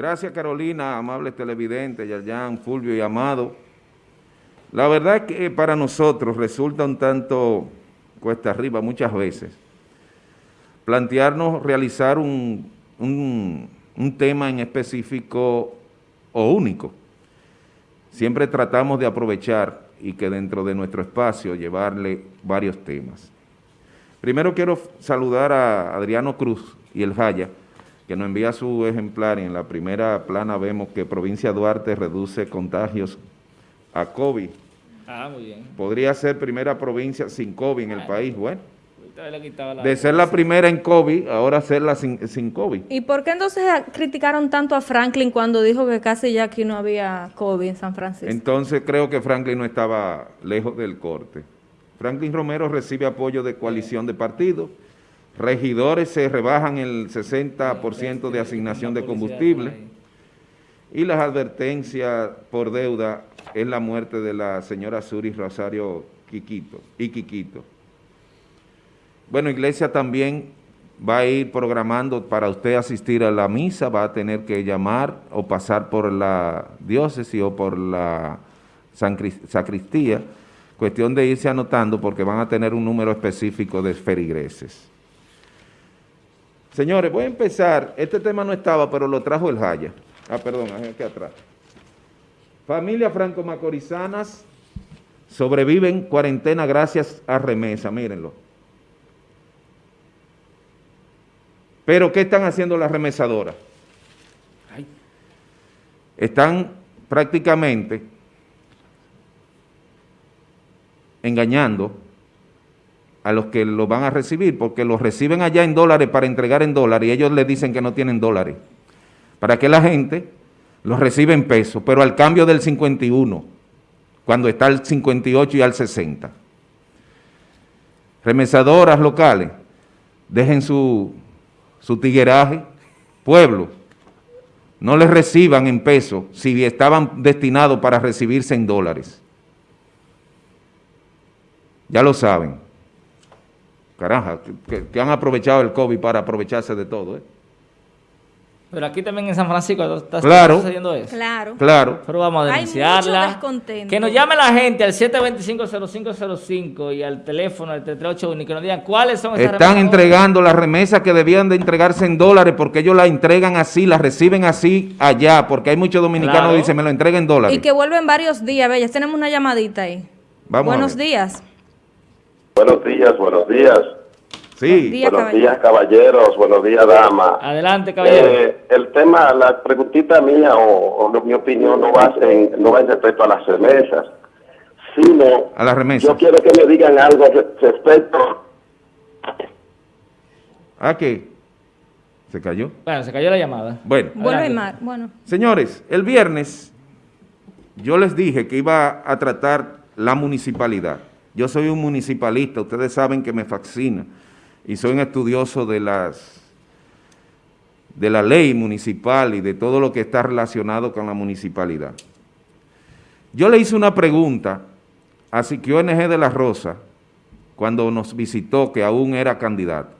Gracias Carolina, amables televidentes, Yayan, Fulvio y Amado. La verdad es que para nosotros resulta un tanto cuesta arriba muchas veces plantearnos realizar un, un tema en específico o único. Siempre tratamos de aprovechar y que dentro de nuestro espacio llevarle varios temas. Primero quiero saludar a Adriano Cruz y el Jaya, que nos envía su ejemplar y en la primera plana vemos que Provincia Duarte reduce contagios a COVID. Ah, muy bien. Podría ser primera provincia sin COVID en el país, bueno. De ser la primera en COVID, ahora serla sin, sin COVID. ¿Y por qué entonces criticaron tanto a Franklin cuando dijo que casi ya aquí no había COVID en San Francisco? Entonces creo que Franklin no estaba lejos del corte. Franklin Romero recibe apoyo de coalición de partidos, regidores se rebajan el 60% de asignación de combustible y las advertencias por deuda es la muerte de la señora Suri Rosario Quiquito y Quiquito. Bueno, Iglesia también va a ir programando para usted asistir a la misa, va a tener que llamar o pasar por la diócesis o por la sacristía, Cuestión de irse anotando porque van a tener un número específico de ferigreses. Señores, voy a empezar. Este tema no estaba, pero lo trajo el Jaya. Ah, perdón, aquí atrás. Familias franco-macorizanas sobreviven cuarentena gracias a remesa, mírenlo. Pero, ¿qué están haciendo las remesadoras? Están prácticamente engañando a los que lo van a recibir, porque los reciben allá en dólares para entregar en dólares y ellos les dicen que no tienen dólares. Para que la gente los reciba en pesos, pero al cambio del 51, cuando está al 58 y al 60. Remesadoras locales, dejen su, su tigueraje, pueblo, no les reciban en pesos si estaban destinados para recibirse en dólares. Ya lo saben. Caraja, que, han aprovechado el COVID para aprovecharse de todo, ¿eh? Pero aquí también en San Francisco está, sucediendo eso. Claro. Claro. Pero vamos a denunciarla. Que nos llame la gente al 725-0505 y al teléfono al 3381 y que nos digan cuáles son esas Están entregando las remesas que debían de entregarse en dólares porque ellos las entregan así, las reciben así allá, porque hay muchos dominicanos que dicen me lo entreguen en dólares. Y que vuelven varios días. Ve, ya tenemos una llamadita ahí. Vamos Buenos días. Buenos días, buenos días. Sí. buenos días, caballeros. Buenos días, damas. Adelante, caballero. Eh, el tema, la preguntita mía o, mi opinión no va, en, no va en respecto a las remesas, sino... A las remesas. Yo quiero que me digan algo respecto... ¿A qué? ¿Se cayó? Bueno, se cayó la llamada. Bueno. Vuelve más. Bueno. Señores, el viernes yo les dije que iba a tratar la municipalidad. Yo soy un municipalista, ustedes saben que me fascina y soy un estudioso de de la ley municipal y de todo lo que está relacionado con la municipalidad. Yo le hice una pregunta a Siquio NG de la Rosa cuando nos visitó, que aún era candidato.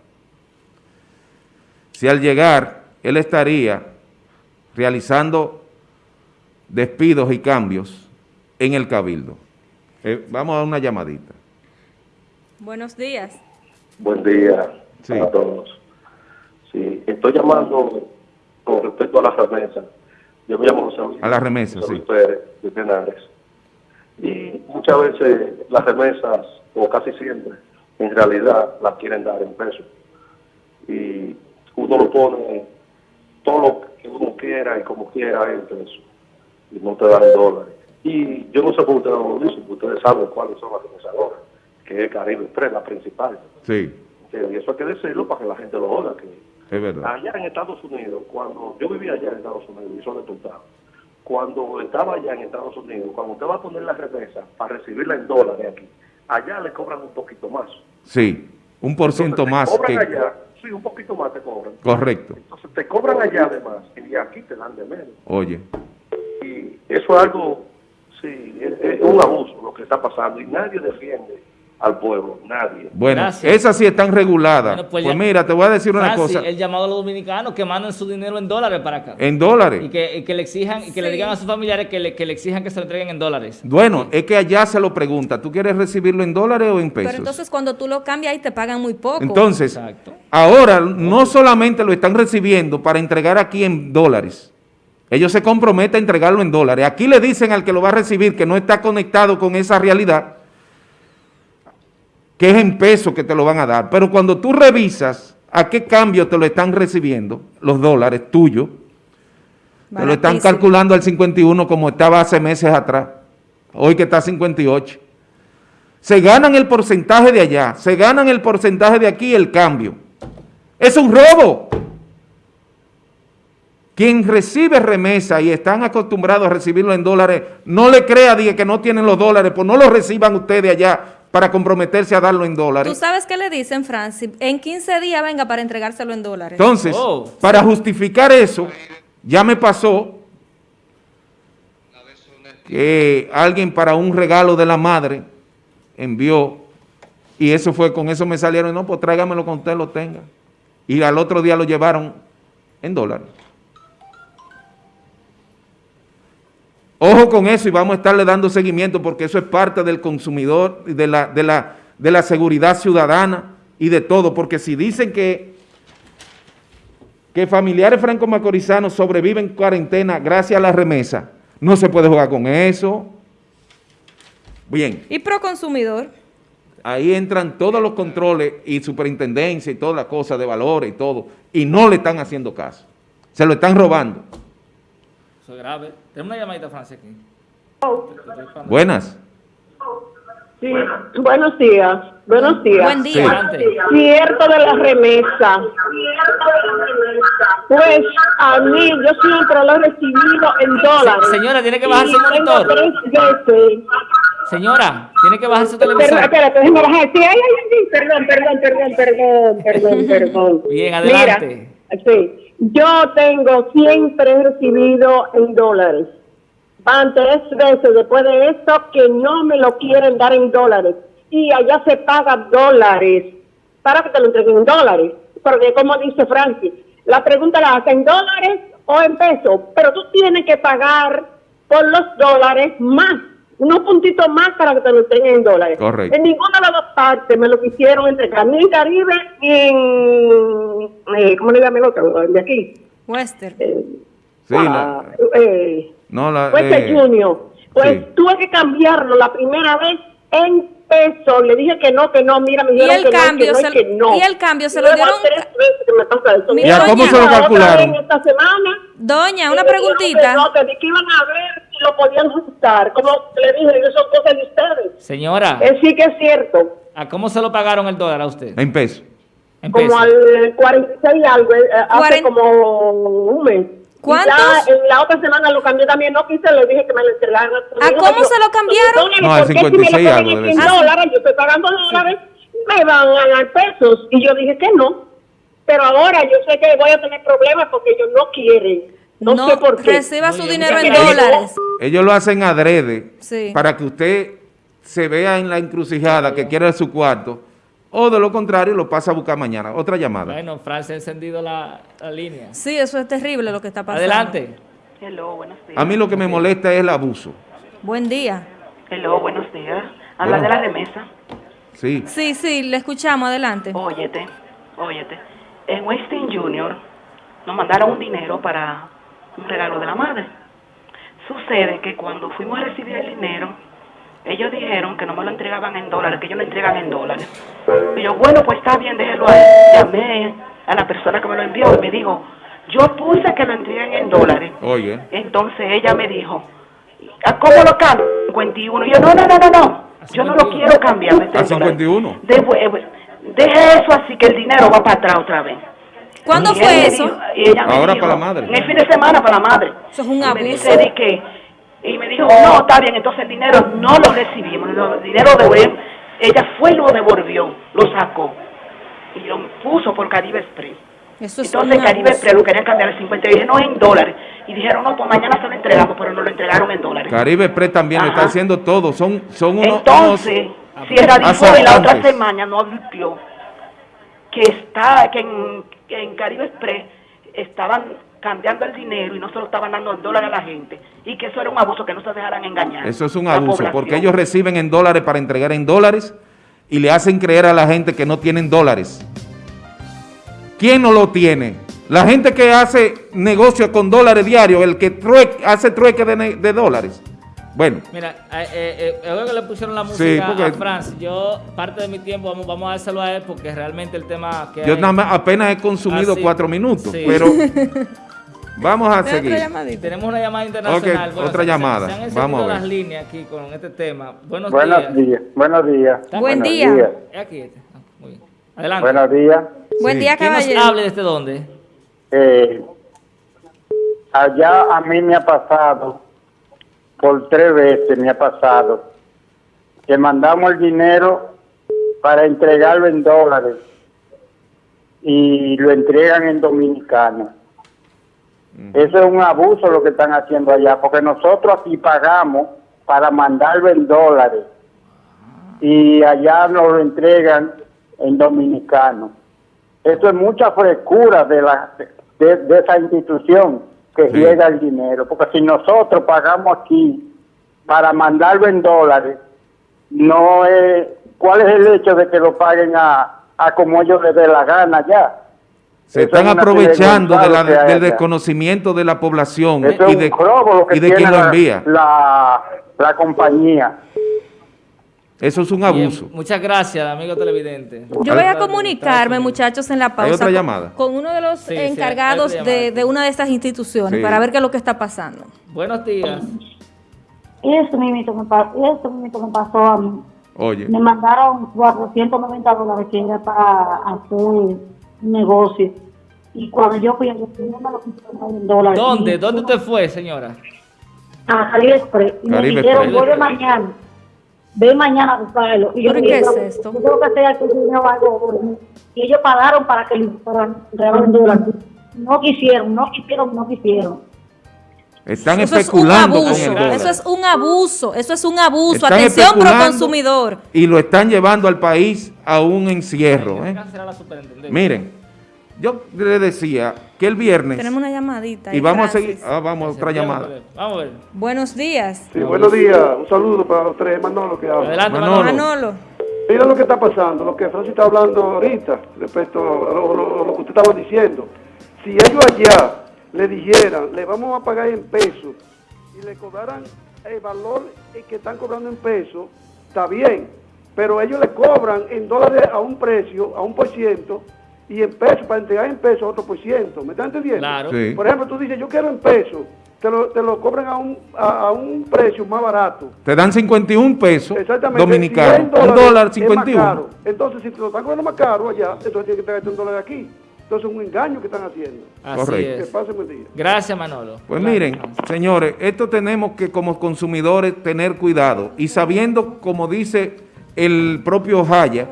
Si al llegar él estaría realizando despidos y cambios en el Cabildo. Eh, vamos a una llamadita. Buenos días. Buen día a todos. Sí, estoy llamando con respecto a la remesa. Yo me llamo José A la remesa, sí. de Penales. Y muchas veces las remesas, o casi siempre, en realidad las quieren dar en pesos. Y uno lo pone todo lo que uno quiera y como quiera en pesos. Y no te dan dólares. Y yo no sé por ustedes lo dicen, ustedes saben cuáles son las remesadoras, que es Caribe 3, la principal. Sí. Y eso hay que decirlo para que la gente lo oiga. Que es verdad. Allá en Estados Unidos, cuando yo vivía allá en Estados Unidos, y son resultados, cuando estaba allá en Estados Unidos, cuando usted va a poner la remesa para recibirla en dólares aquí, allá le cobran un poquito más. Sí, un por ciento más. Cobran allá, sí, un poquito más te cobran. Correcto. Entonces te cobran allá además y aquí te dan de menos. Oye. Y eso es algo un abuso lo que está pasando y nadie defiende al pueblo, nadie. Bueno, esas sí están reguladas. pues, pues mira, te voy a decir una cosa. El llamado a los dominicanos que manden su dinero en dólares para acá. En dólares. Y que, le exijan, y que le digan a sus familiares que le, que le, exijan que se lo entreguen en dólares. Bueno, es que allá se lo pregunta, ¿tú quieres recibirlo en dólares o en pesos? Pero entonces cuando tú lo cambias ahí te pagan muy poco. Entonces, ahora no solamente lo están recibiendo para entregar aquí en dólares, ellos se comprometen a entregarlo en dólares. Aquí le dicen al que lo va a recibir que no está conectado con esa realidad, que es en pesos que te lo van a dar. Pero cuando tú revisas a qué cambio te lo están recibiendo, los dólares tuyos, te lo están calculando al 51 como estaba hace meses atrás, hoy que está a 58. Se ganan el porcentaje de allá, se ganan el porcentaje de aquí el cambio. Es un robo. Quien recibe remesa y están acostumbrados a recibirlo en dólares, no le crea que no tienen los dólares, pues no lo reciban ustedes allá para comprometerse a darlo en dólares. ¿Tú sabes qué le dicen, Francis? En 15 días venga para entregárselo en dólares. Entonces, oh. para justificar eso, ya me pasó que alguien para un regalo de la madre envió y eso fue, con eso me salieron, no, pues tráigamelo con usted lo tenga. Y al otro día lo llevaron en dólares. Ojo con eso y vamos a estarle dando seguimiento porque eso es parte del consumidor, de la, de la, de la seguridad ciudadana y de todo. Porque si dicen que, que familiares franco-macorizanos sobreviven en cuarentena gracias a la remesa, no se puede jugar con eso. Bien. ¿Y pro consumidor? Ahí entran todos los controles y superintendencia y todas las cosas de valores y todo, y no le están haciendo caso. Se lo están robando grave. Tenemos una llamadita, Francia, aquí. Buenas. Sí, buenos días. Buenos días. Buen día. Cierto de la remesa. Pues a mí, yo siempre lo he recibido en dólares. Señora, tiene que bajar su monitor. Señora, tiene que bajar su televisor. espérate, déjeme bajar. Sí, ay, ay, perdón, perdón, perdón, perdón, perdón, perdón. Bien, adelante. Mira, sí. Yo tengo siempre recibido en dólares. Van tres veces después de esto que no me lo quieren dar en dólares. Y allá se paga dólares para que te lo entreguen en dólares. Porque como dice Francis, la pregunta la hace en dólares o en pesos. Pero tú tienes que pagar por los dólares más unos puntitos más para que te lo entreguen en dólares. Correcto. En ninguna de las dos partes me lo quisieron entregar, ni en Caribe ni en, eh, ¿cómo le llaman el otro? De aquí. Western. Eh, sí, la, eh, no, la, Western eh, Junior. Pues tuve que cambiarlo la primera vez en peso. Le dije que no, que no, mira, me dijeron ¿Y el que, cambio, no, que, no, que no. ¿Y el cambio se lo dieron? tres veces que me pasa eso. ¿Y a cómo se lo calcularon? Esta semana, Doña, una preguntita. No, te dije que iban a ver lo podían ajustar. Como le dije, eso son cosas de ustedes. Señora. Eh, sí que es cierto. ¿A cómo se lo pagaron el dólar a usted? En pesos. como al 46 algo, eh, hace como un mes. ¿Cuántos? Ya, en la otra semana lo cambié también, no quise, le dije que me lo entregaran. ¿A cómo se lo cambiaron? No, al 56 si algo. En dólares, yo estoy pagando dólares, me van a ganar pesos. Y yo dije que no. Pero ahora yo sé que voy a tener problemas porque ellos no quieren. No, sé por qué. Reciba su dinero en dólares. Ellos lo hacen adrede para que usted se vea en la encrucijada que quiere su cuarto o de lo contrario lo pasa a buscar mañana. Otra llamada. Bueno, Francia ha encendido la, línea. Sí, eso es terrible lo que está pasando. Adelante. Hello, buenos días. A mí lo que me molesta es el abuso. Buen día. Hello, buenos días. Habla de la remesa. Sí. Sí, sí, le escuchamos. Adelante. Óyete, óyete. En Westin Junior nos mandaron un dinero para un regalo de la madre. Sucede que cuando fuimos a recibir el dinero, ellos dijeron que no me lo entregaban en dólares, que ellos lo entregan en dólares. Y yo, bueno, pues está bien, déjelo ahí. Llamé a la persona que me lo envió y me dijo, yo puse que lo entreguen en dólares. Oye. Entonces ella me dijo, ¿a cómo lo cambio? 51. Y yo, no, no, no, no, no. Yo no lo quiero cambiar. ¿A 51? deje eso así que el dinero va para atrás otra vez. ¿Cuándo fue eso? Ahora para la madre. En el fin de semana para la madre. Eso es un abuso. Y me, dice que, y me dijo, no, está bien, entonces el dinero no lo recibimos. El dinero de ella fue y lo devolvió, lo sacó. Y lo puso por Caribe Express. Eso es entonces Caribe Express lo querían cambiar a 50 y dije, no, en dólares. Y dijeron, no, pues mañana se lo entregamos, pero no lo entregaron en dólares. Caribe Express también está haciendo todo. Son, son unos, entonces, Ah, si erradicó y la otra semana no advirtió que está, que en, en Caribe Express estaban cambiando el dinero y no se lo estaban dando en dólares a la gente y que eso era un abuso, que no se dejaran engañar. Eso es un abuso, porque ellos reciben en dólares para entregar en dólares y le hacen creer a la gente que no tienen dólares. ¿Quién no lo tiene? La gente que hace negocio con dólares diarios, el que hace trueque de, dólares. Bueno. Mira, eh, eh, que le pusieron la música a Franz, yo parte de mi tiempo vamos, vamos a dárselo a él porque realmente el tema que Yo apenas he consumido ah, cuatro minutos, pero vamos a seguir. Tenemos una llamada internacional. otra llamada. Se, han vamos a ver. las líneas aquí con este tema. Buenos, Buenos días. Buenos días. Buen día. Aquí, este. ah, muy bien. Adelante. Buenos días. Buen día, caballero. ¿Quién nos hable desde dónde? Eh, allá a mí me ha pasado, por tres veces me ha pasado, que mandamos el dinero para entregarlo en dólares y lo entregan en dominicano. Eso es un abuso lo que están haciendo allá, porque nosotros aquí pagamos para mandarlo en dólares y allá nos lo entregan en dominicano. Eso es mucha frescura de, la, de, esa institución que llega el dinero, porque si nosotros pagamos aquí para mandarlo en dólares, no es, ¿cuál es el hecho de que lo paguen a, a como ellos les dé la gana ya? Se están aprovechando del desconocimiento de la población y de, y de quien lo envía. La, la compañía. Eso es un abuso. muchas gracias, amigo televidente. Yo voy a comunicarme, muchos en la pausa. otra llamada? Con, uno de los encargados de, una de estas instituciones para ver qué es lo que está pasando. Buenos días. Eso mismo me, me pasó a mí. Oye. Me mandaron 490 dólares que era para hacer un negocio. Y cuando yo fui a me lo dólares. ¿Dónde? ¿Dónde usted fue, señora? A Caribe Express. Y me dijeron, vuelve mañana ve mañana a buscarlo. Y yo ¿Pero qué es esto? Yo tengo que hacer algo. Y ellos pagaron para que para dólares. No quisieron, no quisieron, no quisieron. Están especulando con el dólar. Eso es un abuso, eso es un abuso. Atención pro consumidor. Y lo están llevando al país a un encierro. ¿eh? Miren, yo le decía que el viernes... Tenemos una llamadita. Y vamos a seguir... Ah, vamos a otra llamada. Vamos a ver. Buenos días. Sí, buenos días. Un saludo para los tres. Manolo que habla. Adelante, Manolo. Mira lo que está pasando, lo que Francis está hablando ahorita, respecto a lo, que usted estaba diciendo. Si ellos allá le dijeran, le vamos a pagar en pesos, y le cobraran el valor que están cobrando en pesos, está bien. Pero ellos le cobran en dólares a un precio, a un por ciento, y en pesos, para entregar en pesos otro por ciento. ¿Me estás entendiendo? Claro. Por ejemplo, tú dices, yo quiero en pesos, te lo, te lo cobran a un, a, un precio más barato. Te dan 51 pesos dominicanos, un dólar 51. Entonces, si te lo están cobrando más caro allá, entonces tienes que traerte un dólar aquí. Entonces es un engaño que están haciendo. Así Correcto. Que pasen buen día. Gracias, Manolo. Pues miren, señores, esto tenemos que como consumidores tener cuidado y sabiendo, como dice el propio Jaya,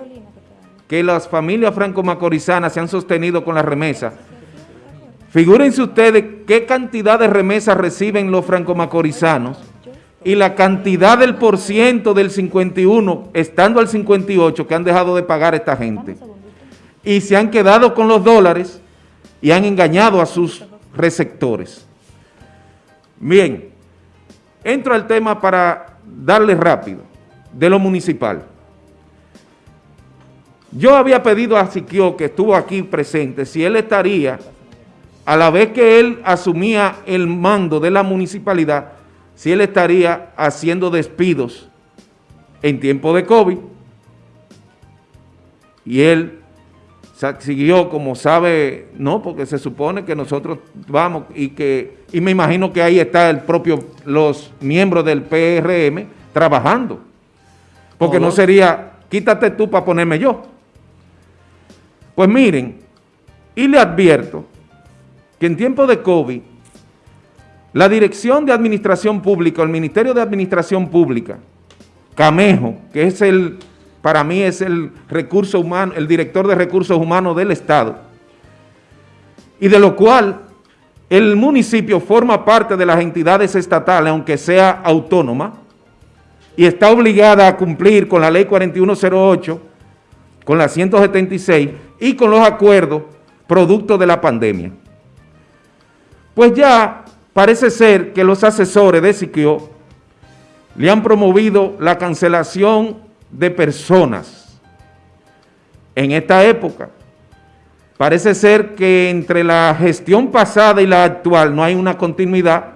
que las familias franco-macorizanas se han sostenido con la remesa. Figúrense ustedes qué cantidad de remesas reciben los franco-macorizanos y la cantidad del por ciento del 51, estando al 58, que han dejado de pagar esta gente. Y se han quedado con los dólares y han engañado a sus receptores. Bien, entro al tema para darle rápido, de lo municipal. Yo había pedido a Siquio, que estuvo aquí presente, si él estaría, a la vez que él asumía el mando de la municipalidad, si él estaría haciendo despidos en tiempo de COVID. Y él siguió, como sabe, no, porque se supone que nosotros vamos y que, y me imagino que ahí está el propio, los miembros del PRM trabajando. Porque no sería, quítate tú para ponerme yo. Pues miren, y le advierto que en tiempo de COVID, la Dirección de Administración Pública, el Ministerio de Administración Pública, Camejo, que es el, para mí es el recurso humano, el director de recursos humanos del Estado, y de lo cual el municipio forma parte de las entidades estatales, aunque sea autónoma, y está obligada a cumplir con la ley 4108, con la 176 y con los acuerdos producto de la pandemia. Pues ya parece ser que los asesores de Siquio le han promovido la cancelación de personas en esta época. Parece ser que entre la gestión pasada y la actual no hay una continuidad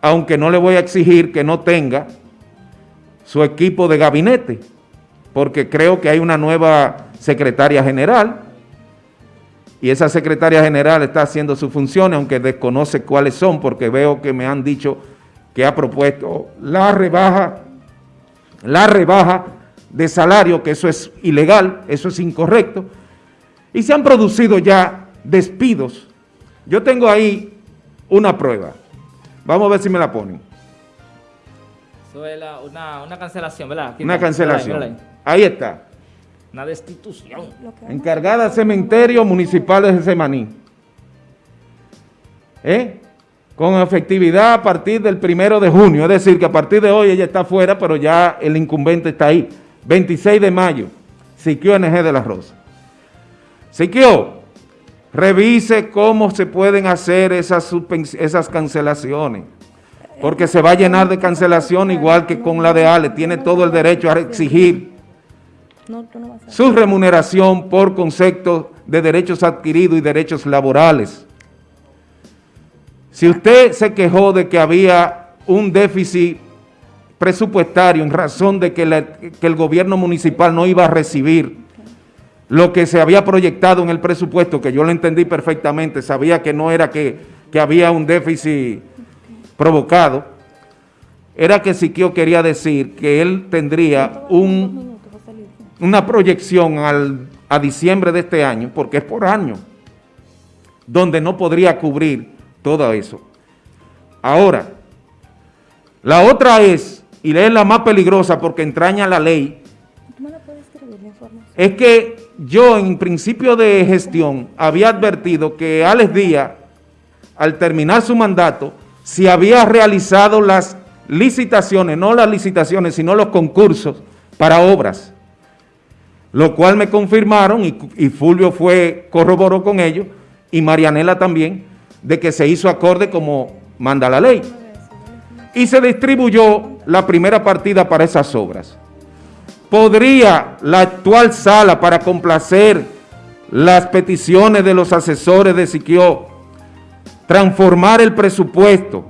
aunque no le voy a exigir que no tenga su equipo de gabinete, porque creo que hay una nueva secretaria general, y esa secretaria general está haciendo sus funciones, aunque desconoce cuáles son, porque veo que me han dicho que ha propuesto la rebaja, la rebaja de salario, que eso es ilegal, eso es incorrecto, y se han producido ya despidos. Yo tengo ahí una prueba. Vamos a ver si me la ponen. Eso es una, cancelación, ¿verdad? una cancelación. Ahí está. Una destitución. Encargada cementerio municipal de Semaní. ¿Eh? Con efectividad a partir del primero de junio. Es decir, que a partir de hoy ella está fuera, pero ya el incumbente está ahí. 26 de mayo. Siquio NG de la Rosa. Siquio, Revise cómo se pueden hacer esas, esas cancelaciones, porque se va a llenar de cancelación igual que con la de Ale. Tiene todo el derecho a exigir su remuneración por concepto de derechos adquiridos y derechos laborales. Si usted se quejó de que había un déficit presupuestario en razón de que, que el gobierno municipal no iba a recibir lo que se había proyectado en el presupuesto, que yo lo entendí perfectamente, sabía que no era que, había un déficit provocado, era que Siquio quería decir que él tendría un, una proyección al, a diciembre de este año, porque es por año, donde no podría cubrir todo eso. Ahora, la otra es, y es la más peligrosa porque entraña la ley, es que yo en principio de gestión había advertido que Alex Díaz, al terminar su mandato, si había realizado las licitaciones, no las licitaciones, sino los concursos para obras, lo cual me confirmaron y, Fulvio fue, corroboró con ellos, y Marianela también, de que se hizo acorde como manda la ley. Y se distribuyó la primera partida para esas obras. ¿Podría la actual sala para complacer las peticiones de los asesores de Siquio transformar el presupuesto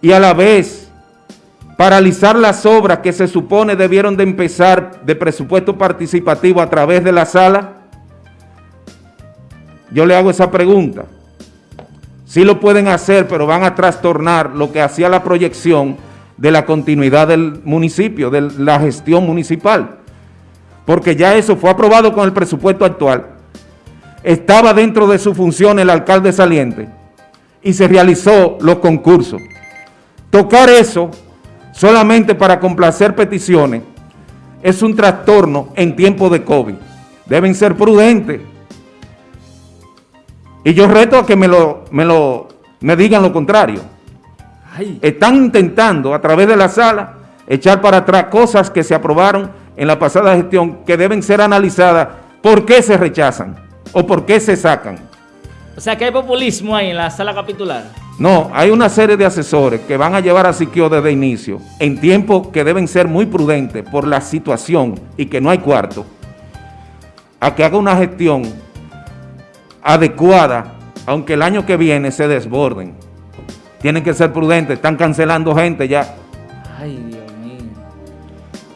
y a la vez paralizar las obras que se supone debieron de empezar de presupuesto participativo a través de la sala? Yo le hago esa pregunta. Sí lo pueden hacer, pero van a trastornar lo que hacía la proyección de la continuidad del municipio, de la gestión municipal, porque ya eso fue aprobado con el presupuesto actual, estaba dentro de su función el alcalde saliente y se realizó los concursos. Tocar eso solamente para complacer peticiones es un trastorno en tiempo de COVID. Deben ser prudentes. Y yo reto a que me lo, me lo me digan lo contrario. Están intentando a través de la sala echar para atrás cosas que se aprobaron en la pasada gestión que deben ser analizadas por qué se rechazan o por qué se sacan. O sea que hay populismo ahí en la sala capitular. No, hay una serie de asesores que van a llevar a Siquio desde inicio, en tiempos que deben ser muy prudentes por la situación y que no hay cuarto, a que haga una gestión adecuada, aunque el año que viene se desborden tienen que ser prudentes, están cancelando gente ya. Ay, Dios mío.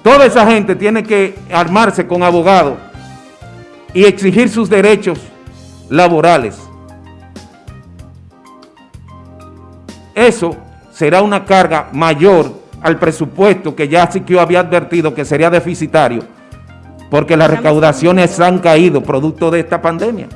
Toda esa gente tiene que armarse con abogados y exigir sus derechos laborales. Eso será una carga mayor al presupuesto que ya Siquio había advertido que sería deficitario, porque las recaudaciones han caído producto de esta pandemia.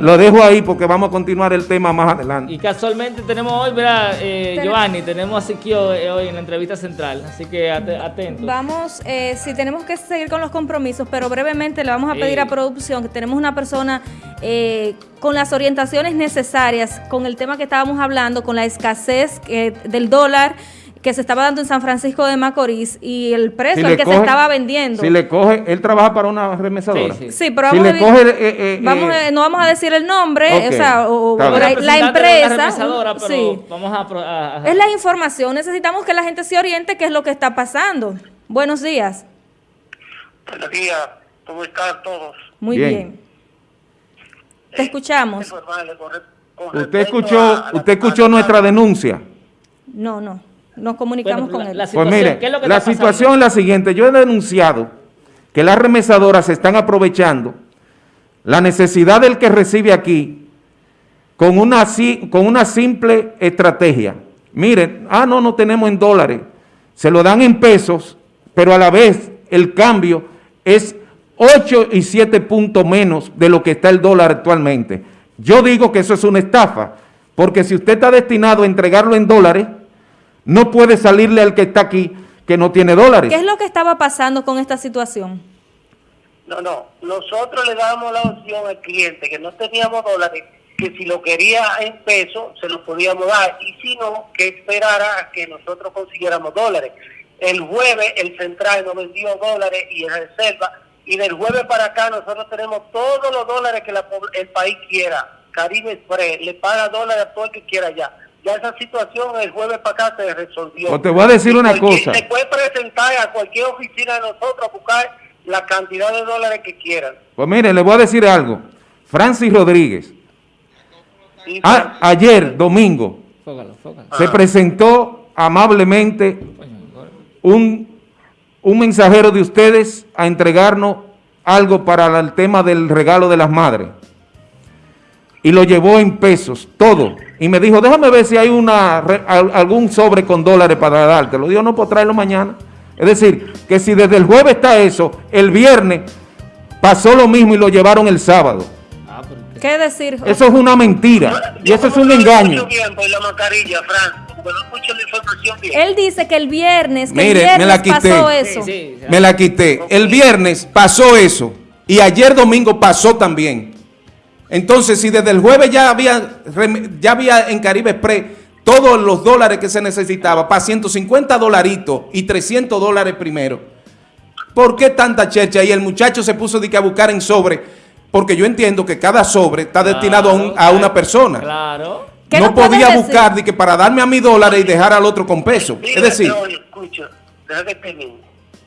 Lo dejo ahí porque vamos a continuar el tema más adelante. Y casualmente tenemos hoy, ¿verdad, eh, Giovanni? Tenemos a Siquio eh, hoy en la entrevista central, así que atentos. Vamos, eh, si tenemos que seguir con los compromisos, pero brevemente le vamos a pedir a producción que tenemos una persona eh, con las orientaciones necesarias, con el tema que estábamos hablando, con la escasez del dólar, que se estaba dando en San Francisco de Macorís y el precio al que se estaba vendiendo. Si le coge, él trabaja para una remesadora. Sí, pero vamos, a, coge, eh, eh, vamos eh, no vamos a decir el nombre, o sea, la, empresa. sí. vamos a, Es la información, necesitamos que la gente se oriente qué es lo que está pasando. Buenos días. Buenos días, ¿cómo están todos? Muy bien. Te escuchamos. ¿Usted escuchó, usted escuchó nuestra denuncia? No, no. Nos comunicamos con él. La pues mire, la situación es la siguiente. Yo he denunciado que las remesadoras se están aprovechando la necesidad del que recibe aquí con una, con una simple estrategia. Miren, ah, no, no tenemos en dólares. Se lo dan en pesos, pero a la vez el cambio es 8 y 7 puntos menos de lo que está el dólar actualmente. Yo digo que eso es una estafa, porque si usted está destinado a entregarlo en dólares, no puede salirle al que está aquí que no tiene dólares. ¿Qué es lo que estaba pasando con esta situación? No, no. Nosotros le damos la opción al cliente que no teníamos dólares, que si lo quería en pesos, se lo podíamos dar. Y si no, que esperara a que nosotros consiguiéramos dólares. El jueves el central nos vendió dólares y en reserva. Y del jueves para acá nosotros tenemos todos los dólares que el país quiera. Caribe Express le paga dólares a todo el que quiera ya ya esa situación el jueves para acá se resolvió. O te voy a decir una cosa. Se puede presentar a cualquier oficina de nosotros a buscar la cantidad de dólares que quieran. Pues mire, le voy a decir algo. Francis Rodríguez, ayer, domingo, se presentó amablemente un, un mensajero de ustedes a entregarnos algo para el tema del regalo de las madres y lo llevó en pesos, todo. Y me dijo, déjame ver si hay una algún sobre con dólares para darte. Lo digo, no, puedo traerlo mañana. Es decir, que si desde el jueves está eso, el viernes pasó lo mismo y lo llevaron el sábado. ¿Qué decir? Eso es una mentira y eso es un engaño. Él dice que el viernes, que el viernes me la quité. pasó eso. me la quité. El viernes pasó eso y ayer domingo pasó también. Entonces, si desde el jueves ya había, ya había en Caribe Express todos los dólares que se necesitaba para 150 dolaritos y 300 dólares primero, ¿por qué tanta checha? Y el muchacho se puso de que a buscar en sobre, porque yo entiendo que cada sobre está destinado a, una persona. Claro. No podía buscar de que para darme a mi dólares y dejar al otro con peso. es decir...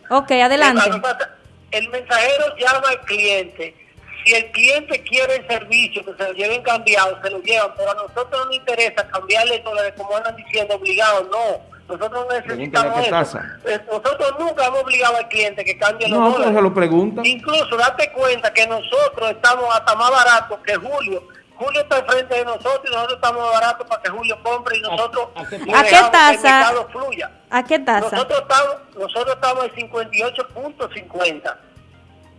Ok, adelante. El mensajero llama al cliente si el cliente quiere el servicio, que se lo lleven cambiado, se lo llevan, pero a nosotros no nos interesa cambiarle dólares como andan diciendo obligado, no. Nosotros no necesitamos eso. Nosotros nunca hemos obligado al cliente que cambie los no, dólares. se lo pregunta. Incluso date cuenta que nosotros estamos hasta más baratos que Julio. Julio está enfrente de nosotros y nosotros estamos más baratos para que Julio compre y nosotros ¿A, qué, tasa? fluya. ¿A qué tasa? Nosotros estamos, nosotros estamos en 58.50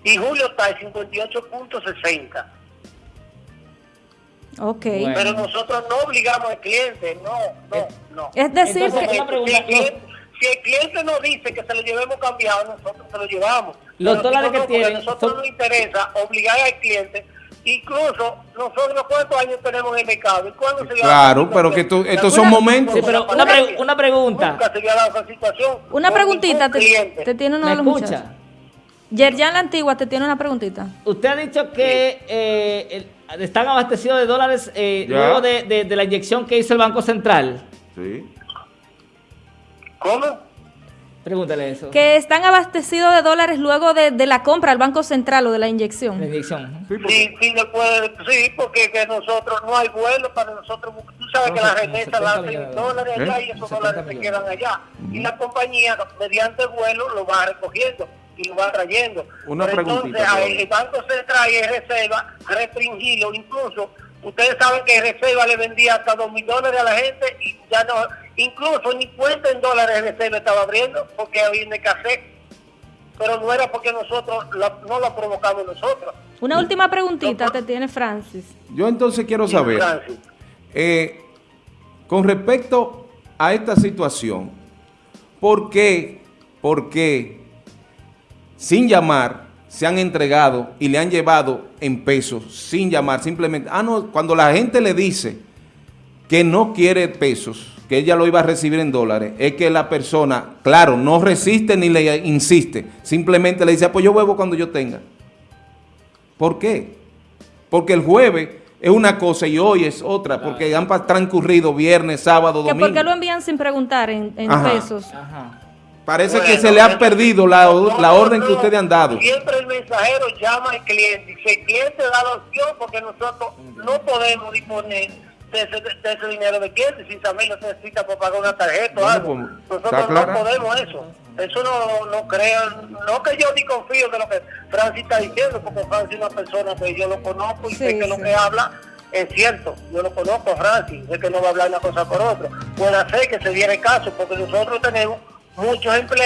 y julio está en 58.60. Ok. Pero nosotros no obligamos al cliente, no, no, no. Es decir, que... si, el cliente, nos dice que se lo llevemos cambiado, nosotros se lo llevamos. Los dólares que tienen... A nosotros nos interesa obligar al cliente Incluso nosotros cuántos años tenemos en el mercado y cuándo se Claro, pero que estos son momentos. Sí, pero una, una pregunta. Nunca se había dado esa situación. Una preguntita, te, te, tiene uno de los escucha? Yerjan La Antigua te tiene una preguntita. Usted ha dicho que eh, están abastecidos de dólares eh, luego de, la inyección que hizo el Banco Central. Sí. ¿Cómo? Pregúntale eso. Que están abastecidos de dólares luego de, la compra al Banco Central o de la inyección. La inyección. Sí, sí, sí, porque que nosotros no hay vuelo para nosotros. Tú sabes que la remesa la hacen dólares allá y esos dólares se quedan allá. Y la compañía, mediante vuelo, lo va recogiendo y lo va trayendo. Una Pero entonces el Banco Central y Reserva restringido, incluso ustedes saben que Reserva le vendía hasta dos mil dólares a la gente y ya no, incluso ni cuenta en dólares Reserva estaba abriendo porque había en escasez. Pero no era porque nosotros no lo provocamos nosotros. Una última preguntita te tiene Francis. Yo entonces quiero saber, eh, con respecto a esta situación, ¿por qué, por qué sin llamar, se han entregado y le han llevado en pesos, sin llamar, simplemente, ah, no, cuando la gente le dice que no quiere pesos, que ella lo iba a recibir en dólares, es que la persona, claro, no resiste ni le insiste, simplemente le dice, ah, pues yo vuelvo cuando yo tenga. ¿Por qué? Porque el jueves es una cosa y hoy es otra, porque han transcurrido viernes, sábado, domingo. ¿Por qué lo envían sin preguntar en, pesos? Parece que se le ha perdido la, orden que ustedes han dado. Siempre el mensajero llama al cliente y dice, cliente da la opción porque nosotros no podemos disponer de ese, dinero de cliente si también lo necesita para pagar una tarjeta o algo. Pues, nosotros no podemos eso. Eso no, no crean, no que yo ni confío de lo que Francis está diciendo, porque Francis es una persona que yo lo conozco y sé que lo que habla es cierto. Yo lo conozco a Francis, sé que no va a hablar una cosa por otra. Puede ser que se diera caso, porque nosotros tenemos muchos empleados.